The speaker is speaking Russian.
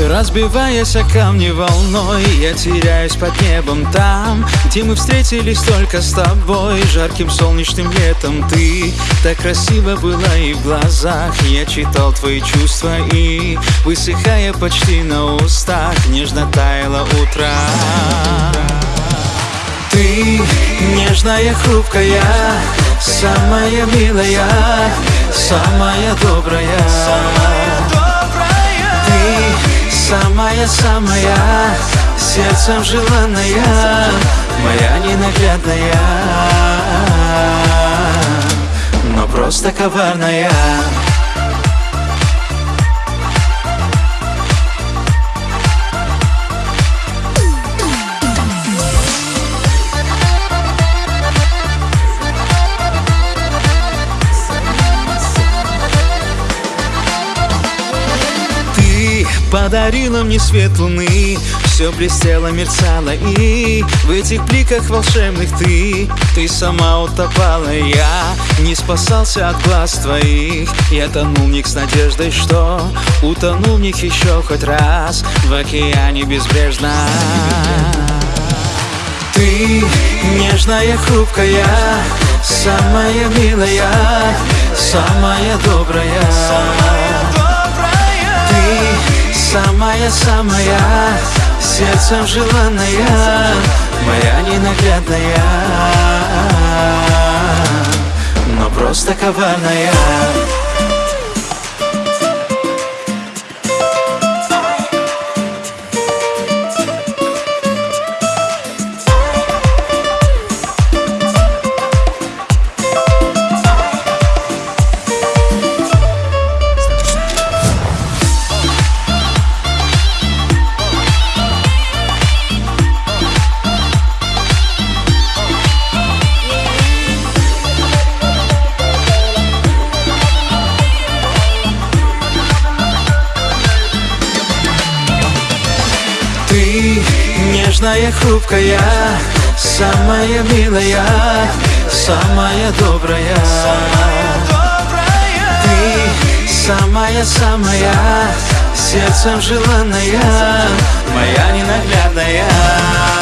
Разбиваясь о камни волной Я теряюсь под небом там Где мы встретились только с тобой Жарким солнечным летом. Ты так красиво была и в глазах Я читал твои чувства и Высыхая почти на устах Нежно таяла утро Ты нежная, хрупкая Самая милая Самая добрая самая-самая Сердцем желанная Моя ненаглядная. Но просто коварная Подарила мне свет луны. Все блестело, мерцало и В этих бликах волшебных ты. Ты сама утопала, я Не спасался от глаз твоих. Я тонул в них с надеждой, что Утонул в них еще хоть раз В океане безбрежно. Ты нежная, хрупкая Самая милая Самая добрая Самая-самая сердцем желанная Моя ненаглядная. Но просто коварная нежная, хрупкая, самая милая, самая добрая. Ты самая-самая, сердцем желанная, моя ненаглядная.